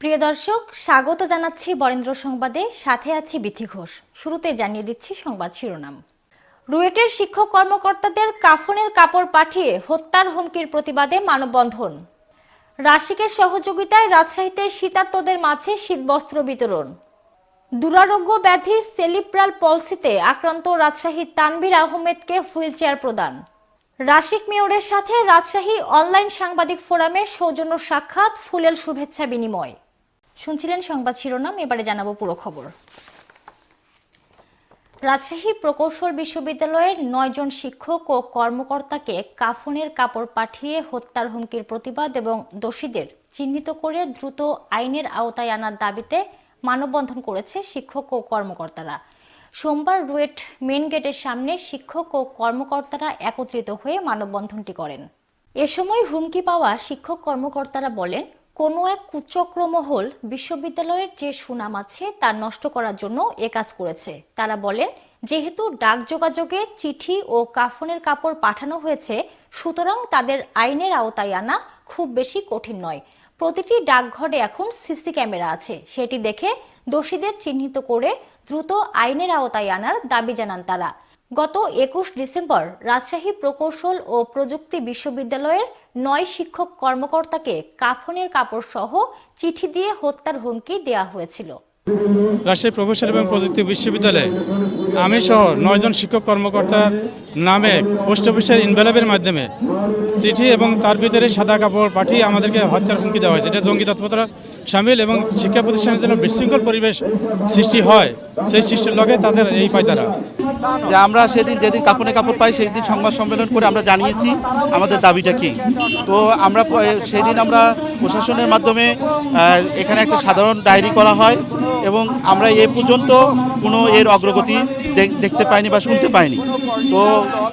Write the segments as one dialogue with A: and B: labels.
A: প্রিয় দর্শক, স্বাগত জানাচ্ছি বরেন্দ্র সংবাদে। সাথে আছি বিথি ঘোষ। শুরুতে জানিয়ে দিচ্ছি সংবাদ শিরোনাম। রুয়েটের শিক্ষক কর্মকর্তাদের কাফনের কাপড় পাঠিয়ে হত্যার হুমকির প্রতিবাদে মানববন্ধন। রাশিকের সহযোগিতায় রাজশাহীতে শীতার্তদের মাঝে শীতবস্ত্র বিতরণ। দুরারোগ্য ব্যাধি সেলিপ্রাল পলসিতে আক্রান্ত রাজশাহী তানভীর আহমেদকে হুইল চেয়ার প্রদান। রাশিক মেয়রের সাথে রাজশাহী অনলাইন সাংবাদিক ফোরামে সৌজন্য সাক্ষাৎ, ফুলেল শুভেচ্ছা বিনিময়। শুনছিলেন সংবাদ শিরোনাম, এবারে জানাব পুরো খবর। রাজশাহী প্রকৌশল বিশ্ববিদ্যালয়ের নয়জন শিক্ষক ও কর্মকর্তাকে কাফনের কাপড় পাঠিয়ে হত্যার হুমকির প্রতিবাদ এবং দোষীদের চিহ্নিত করে দ্রুত আইনের আওতায় আনার দাবিতে মানববন্ধন করেছে শিক্ষক ও কর্মকর্তারা। সোমবার রুয়েট মেন গেটের সামনে শিক্ষক ও কর্মকর্তারা একত্রিত হয়ে মানববন্ধনটি করেন। এ সময় হুমকি পাওয়া শিক্ষক কর্মকর্তারা বলেন কোনো এক কুচক্রমহল বিশ্ববিদ্যালয়ের যে সুনাম আছে তা নষ্ট করার জন্য এ কাজ করেছে। তারা বলেন যেহেতু ডাক যোগাযোগে চিঠি ও কাফনের কাপড় পাঠানো হয়েছে, সুতরাং তাদের আইনের আওতায় আনা খুব বেশি কঠিন নয়। প্রতিটি ডাকঘরে এখন সিসি ক্যামেরা আছে। সেটি দেখে দোষীদের চিহ্নিত করে দ্রুত আইনের আওতায় আনার দাবি জানান তারা। গত একুশ ডিসেম্বর রাজশাহী প্রকৌশল ও প্রযুক্তি বিশ্ববিদ্যালয়ের নয় শিক্ষক কর্মকর্তাকে কাফনের কাপড় সহ চিঠি দিয়ে হত্যার হুমকি দেওয়া হয়েছিল।
B: রাজশাহী প্রকৌশল এবং প্রযুক্তি বিশ্ববিদ্যালয়ে আমি সহ নয়জন শিক্ষক কর্মকর্তার নামে, পোস্ট অফিসের ইনভেলপের মাধ্যমে চিঠি এবং তার ভিতরে সাদা কাপড় পাঠিয়ে আমাদেরকে হত্যার হুমকি দেওয়া হয়েছে। এটা জঙ্গি তৎপরতা সামিল এবং শিক্ষা প্রতিষ্ঠানের জন্য বিশৃঙ্খল পরিবেশ সৃষ্টি হয়, সেই সৃষ্টির লগে তাদের এই পায় তারা।
C: যে আমরা সেদিন যেদিন কাপড়ে কাপড় পাই সেই দিন সংবাদ সম্মেলন করে আমরা জানিয়েছি আমাদের দাবিটা কি। তো আমরা সেদিন আমরা প্রশাসনের মাধ্যমে এখানে একটা সাধারণ ডায়েরি করা হয় এবং আমরা এ পর্যন্ত কোনো এর অগ্রগতি দেখতে পাইনি বা শুনতে পাইনি। তো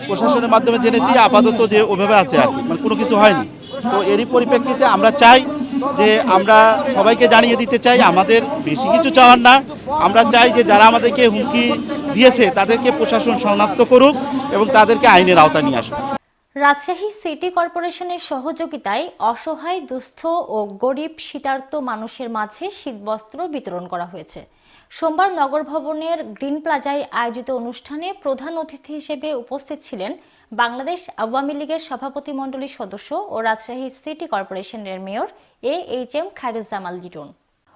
C: প্রশাসনের মাধ্যমে জেনেছি, আপাতত যে ওভাবে আছে আর কি মানে কোনো কিছু হয়নি। তো এরই পরিপ্রেক্ষিতে আমরা চাই যে আমরা সবাইকে জানিয়ে দিতে চাই, আমাদের বেশি কিছু চাওয়ার না। আমরা চাই যে যারা আমাদেরকে হুমকি দিয়েছে, তাদেরকে প্রশাসন শনাক্ত করুক এবং তাদেরকে আইনের আওতায় নিয়ে আসুক।
A: রাজশাহী সিটি কর্পোরেশনের সহযোগিতায় অসহায়, দুস্থ ও গরিব শীতার্ত মানুষের মাঝে শীতবস্ত্র বিতরণ করা হয়েছে। সোমবার নগর ভবনের গ্রিন প্লাজায় আয়োজিত অনুষ্ঠানে প্রধান অতিথি হিসেবে উপস্থিত ছিলেন বাংলাদেশ আওয়ামী লীগের সভাপতি মণ্ডলীর সদস্য ও রাজশাহী সিটি কর্পোরেশনের mayor A H M Khairuzzaman Liton.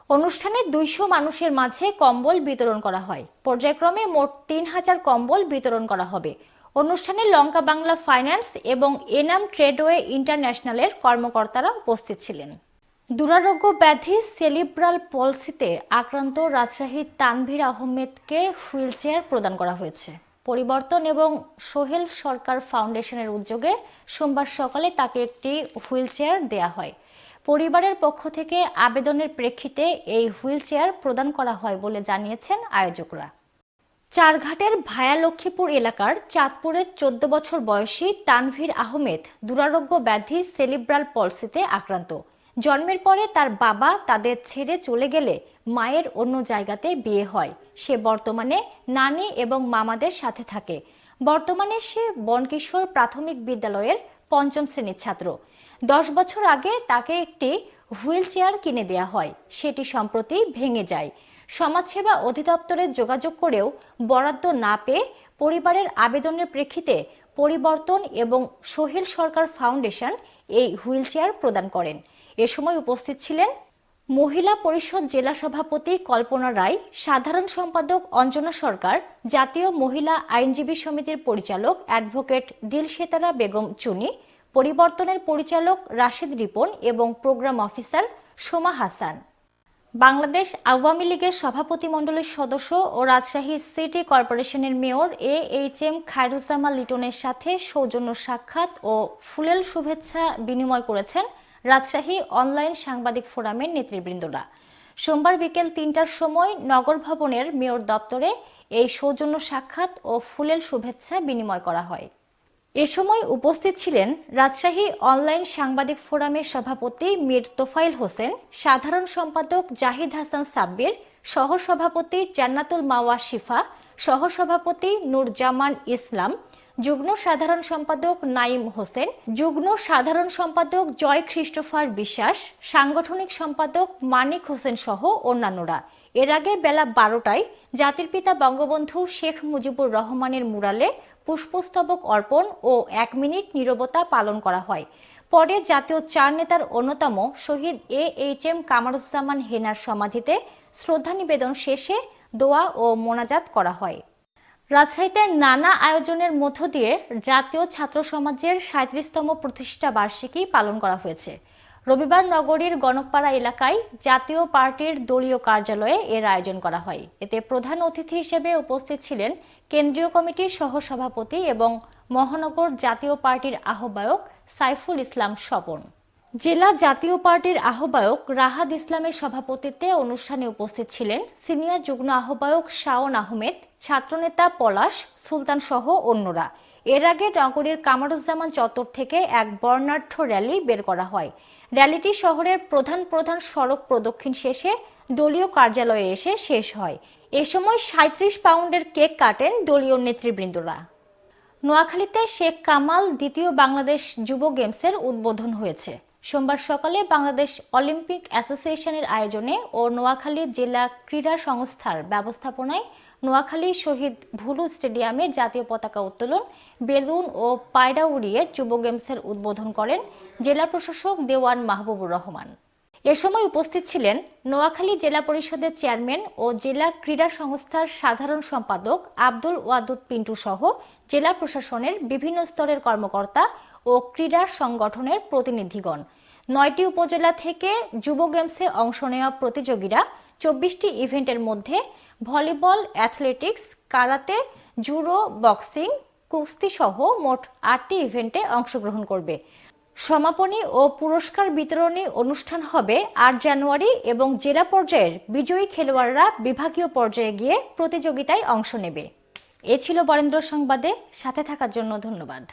A: অনুষ্ঠানে দুইশো মানুষের মাঝে কম্বল বিতরণ করা হয়। পর্যায়ক্রমে মোট তিন হাজার কম্বল বিতরণ করা হবে। অনুষ্ঠানে লঙ্কা বাংলা ফাইন্যান্স এবং এনাম ট্রেডওয়ে ইন্টারন্যাশনালের কর্মকর্তারা উপস্থিত ছিলেন। দুরারোগ্য ব্যাধি সেলিব্রাল পলসিতে আক্রান্ত রাজশাহী তানভীর আহমেদকে হুইলচেয়ার প্রদান করা হয়েছে। পরিবর্তন এবং সোহেল সরকার ফাউন্ডেশনের উদ্যোগে সোমবার সকালে তাকে একটি হুইলচেয়ার দেয়া হয়। পরিবারের পক্ষ থেকে আবেদনের প্রেক্ষিতে এই হুইলচেয়ার প্রদান করা হয় বলে জানিয়েছেন আয়োজকরা। চারঘাটের ভায়া লক্ষ্মীপুর এলাকার চাঁদপুরের চোদ্দ বছর বয়সী তানভীর আহমেদ দুরারোগ্য ব্যাধি সেলিব্রাল পলসিতে আক্রান্ত। জন্মের পরে তার বাবা তাদের ছেড়ে চলে গেলে মায়ের অন্য জায়গাতে বিয়ে হয়। সে বর্তমানে নানি এবং মামাদের সাথে থাকে। বর্তমানে সে বনকিশোর প্রাথমিক বিদ্যালয়ের পঞ্চম শ্রেণির ছাত্র। দশ বছর আগে তাকে একটি হুইল চেয়ার কিনে দেয়া হয়। সেটি সম্প্রতি ভেঙে যায়। সমাজসেবা অধিদপ্তরে যোগাযোগ করেও বরাদ্দ না পেয়ে পরিবারের আবেদনের প্রেক্ষিতে পরিবর্তন এবং সোহেল সরকার ফাউন্ডেশন এই হুইল চেয়ার প্রদান করেন। এ সময় উপস্থিত ছিলেন মহিলা পরিষদ জেলা সভাপতি কল্পনা রায়, সাধারণ সম্পাদক অঞ্জনা সরকার, জাতীয় মহিলা আইনজীবী সমিতির পরিচালক অ্যাডভোকেট দিলশেতারা বেগম চুনি, পরিবর্তনের পরিচালক রাশেদ রিপন এবং প্রোগ্রাম অফিসার সোমা হাসান। বাংলাদেশ আওয়ামী লীগের সভাপতি মণ্ডলীর সদস্য ও রাজশাহী সিটি কর্পোরেশনের mayor A H M Khairuzzaman লিটনের সাথে সৌজন্য সাক্ষাৎ ও ফুলেল শুভেচ্ছা বিনিময় করেছেন রাজশাহী অনলাইন সাংবাদিক ফোরামের নেতৃবৃন্দরা। সোমবার বিকেল তিনটার সময় নগর ভবনের মেয়র দপ্তরে এই সৌজন্য সাক্ষাৎ ও ফুলেল শুভেচ্ছা বিনিময় করা হয়। এ সময় উপস্থিত ছিলেন রাজশাহী অনলাইন সাংবাদিক ফোরামের সভাপতি মীর তোফাইল হোসেন, সাধারণ সম্পাদক জাহিদ হাসান সাব্বির, সহসভাপতি জান্নাতুল মাওয়া শিফা, সহসভাপতি নূরজামান ইসলাম যুগ্ম সাধারণ সম্পাদক নাইম হোসেন, যুগ্ম সাধারণ সম্পাদক জয় খ্রিস্টোফার বিশ্বাস, সাংগঠনিক সম্পাদক মানিক হোসেন সহ অন্যান্যরা। এর আগে বেলা বারোটায় জাতির পিতা বঙ্গবন্ধু শেখ মুজিবুর রহমানের মুরালে পুষ্পস্তবক অর্পণ ও এক মিনিট নীরবতা পালন করা হয়। পরে জাতীয় চার নেতার অন্যতম শহীদ এ এইচ এম কামারুজ্জামান হেনার সমাধিতে শ্রদ্ধা নিবেদন শেষে দোয়া ও মোনাজাত করা হয়। রাজশাহীতে নানা আয়োজনের মধ্য দিয়ে জাতীয় ছাত্র সমাজের সাঁত্রিশতম প্রতিষ্ঠা বার্ষিকী পালন করা হয়েছে। রবিবার নগরীর গণকপাড়া এলাকায় জাতীয় পার্টির দলীয় কার্যালয়ে এর আয়োজন করা হয়। এতে প্রধান অতিথি হিসেবে উপস্থিত ছিলেন কেন্দ্রীয় কমিটির সহসভাপতি এবং মহানগর জাতীয় পার্টির আহ্বায়ক সাইফুল ইসলাম স্বপন। জেলা জাতীয় পার্টির আহ্বায়ক রাহাদ ইসলামের সভাপতিত্বে অনুষ্ঠানে উপস্থিত ছিলেন সিনিয়র যুগ্ম আহ্বায়ক শাওন আহমেদ, ছাত্রনেতা পলাশ, সুলতান সহ অন্যরা। এর আগে নগরীর কামারুজ্জামান চত্বর থেকে এক বর্ণাঢ্য র্যালি বের করা হয়। র্যালিটি শহরের প্রধান প্রধান সড়ক প্রদক্ষিণ শেষে দলীয় কার্যালয়ে এসে শেষ হয়। এ সময় সাঁত্রিশ পাউন্ডের কেক কাটেন দলীয় নেতৃবৃন্দরা। নোয়াখালীতে শেখ কামাল দ্বিতীয় বাংলাদেশ যুব গেমসের উদ্বোধন হয়েছে। সোমবার সকালে বাংলাদেশ অলিম্পিক অ্যাসোসিয়েশনের আয়োজনে ও নোয়াখালী জেলা ক্রীড়া সংস্থার ব্যবস্থাপনায় নোয়াখালী শহীদ ভুলু স্টেডিয়ামে জাতীয় পতাকা উত্তোলন, বেলুন ও পায়রা উড়িয়ে যুব গেমসের উদ্বোধন করেন জেলা প্রশাসক দেওয়ান মাহবুবুর রহমান। এ সময় উপস্থিত ছিলেন নোয়াখালী জেলা পরিষদের চেয়ারম্যান ও জেলা ক্রীড়া সংস্থার সাধারণ সম্পাদক আব্দুল ওয়াদুদ পিন্টু সহ জেলা প্রশাসনের বিভিন্ন স্তরের কর্মকর্তা ও ক্রীড়া সংগঠনের প্রতিনিধিগণ। নয়টি উপজেলা থেকে যুব গেমসে অংশ নেওয়া প্রতিযোগীরা চব্বিশটি ইভেন্টের মধ্যে volleyball, athletics, karate, judo, boxing, কুস্তি সহ মোট আটটি ইভেন্টে অংশগ্রহণ করবে। সমাপনী ও পুরস্কার বিতরণী অনুষ্ঠান হবে আট জানুয়ারি এবং জেলা পর্যায়ের বিজয়ী খেলোয়াড়রা বিভাগীয় পর্যায়ে গিয়ে প্রতিযোগিতায় অংশ নেবে। এ ছিল বরেন্দ্র সংবাদে। সাথে থাকার জন্য ধন্যবাদ।